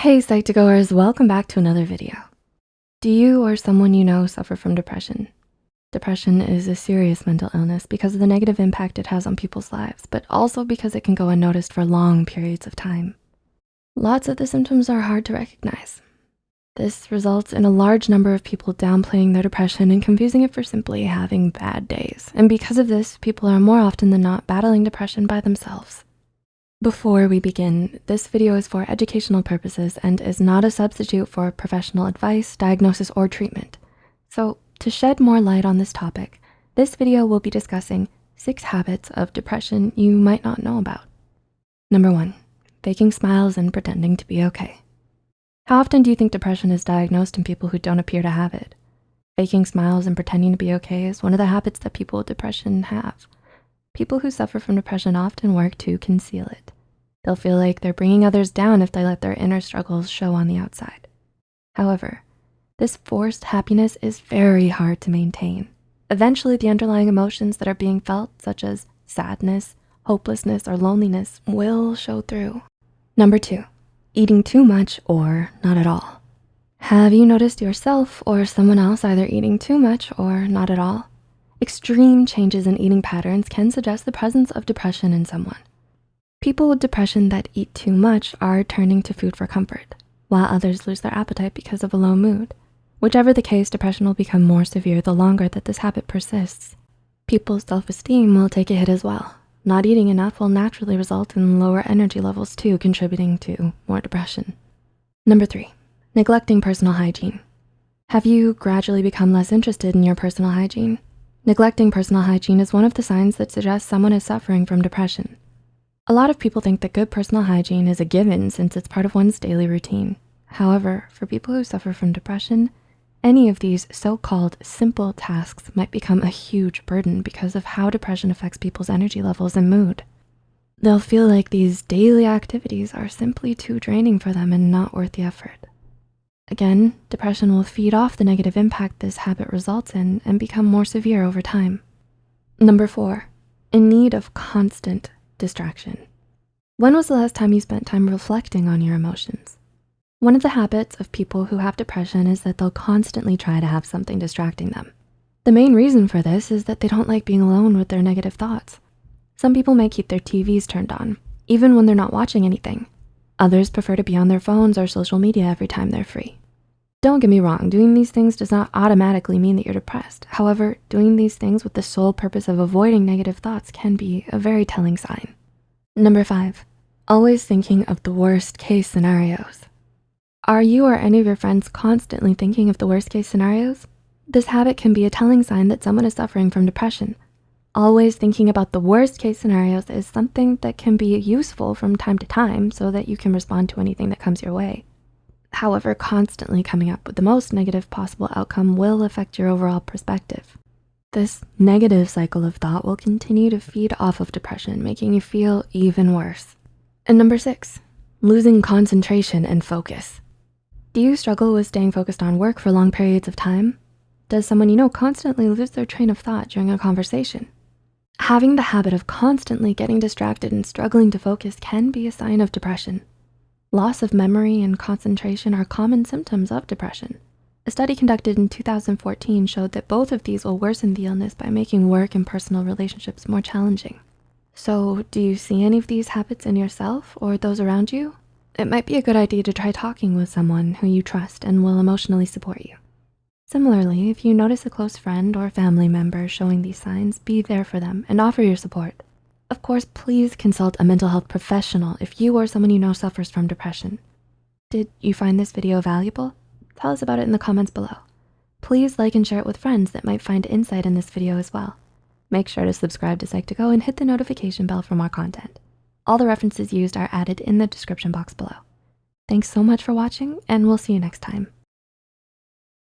Hey Psych2Goers, welcome back to another video. Do you or someone you know suffer from depression? Depression is a serious mental illness because of the negative impact it has on people's lives, but also because it can go unnoticed for long periods of time. Lots of the symptoms are hard to recognize. This results in a large number of people downplaying their depression and confusing it for simply having bad days. And because of this, people are more often than not battling depression by themselves. Before we begin, this video is for educational purposes and is not a substitute for professional advice, diagnosis, or treatment. So to shed more light on this topic, this video will be discussing six habits of depression you might not know about. Number one, faking smiles and pretending to be okay. How often do you think depression is diagnosed in people who don't appear to have it? Faking smiles and pretending to be okay is one of the habits that people with depression have. People who suffer from depression often work to conceal it. They'll feel like they're bringing others down if they let their inner struggles show on the outside. However, this forced happiness is very hard to maintain. Eventually, the underlying emotions that are being felt, such as sadness, hopelessness, or loneliness will show through. Number two, eating too much or not at all. Have you noticed yourself or someone else either eating too much or not at all? Extreme changes in eating patterns can suggest the presence of depression in someone. People with depression that eat too much are turning to food for comfort, while others lose their appetite because of a low mood. Whichever the case, depression will become more severe the longer that this habit persists. People's self-esteem will take a hit as well. Not eating enough will naturally result in lower energy levels too, contributing to more depression. Number three, neglecting personal hygiene. Have you gradually become less interested in your personal hygiene? Neglecting personal hygiene is one of the signs that suggests someone is suffering from depression. A lot of people think that good personal hygiene is a given since it's part of one's daily routine. However, for people who suffer from depression, any of these so-called simple tasks might become a huge burden because of how depression affects people's energy levels and mood. They'll feel like these daily activities are simply too draining for them and not worth the effort. Again, depression will feed off the negative impact this habit results in and become more severe over time. Number four, in need of constant distraction. When was the last time you spent time reflecting on your emotions? One of the habits of people who have depression is that they'll constantly try to have something distracting them. The main reason for this is that they don't like being alone with their negative thoughts. Some people may keep their TVs turned on, even when they're not watching anything. Others prefer to be on their phones or social media every time they're free. Don't get me wrong, doing these things does not automatically mean that you're depressed. However, doing these things with the sole purpose of avoiding negative thoughts can be a very telling sign. Number five, always thinking of the worst case scenarios. Are you or any of your friends constantly thinking of the worst case scenarios? This habit can be a telling sign that someone is suffering from depression. Always thinking about the worst case scenarios is something that can be useful from time to time so that you can respond to anything that comes your way. However, constantly coming up with the most negative possible outcome will affect your overall perspective. This negative cycle of thought will continue to feed off of depression, making you feel even worse. And number six, losing concentration and focus. Do you struggle with staying focused on work for long periods of time? Does someone you know constantly lose their train of thought during a conversation? Having the habit of constantly getting distracted and struggling to focus can be a sign of depression. Loss of memory and concentration are common symptoms of depression. A study conducted in 2014 showed that both of these will worsen the illness by making work and personal relationships more challenging. So do you see any of these habits in yourself or those around you? It might be a good idea to try talking with someone who you trust and will emotionally support you. Similarly, if you notice a close friend or family member showing these signs, be there for them and offer your support. Of course, please consult a mental health professional if you or someone you know suffers from depression. Did you find this video valuable? Tell us about it in the comments below. Please like and share it with friends that might find insight in this video as well. Make sure to subscribe to Psych2Go and hit the notification bell for more content. All the references used are added in the description box below. Thanks so much for watching and we'll see you next time.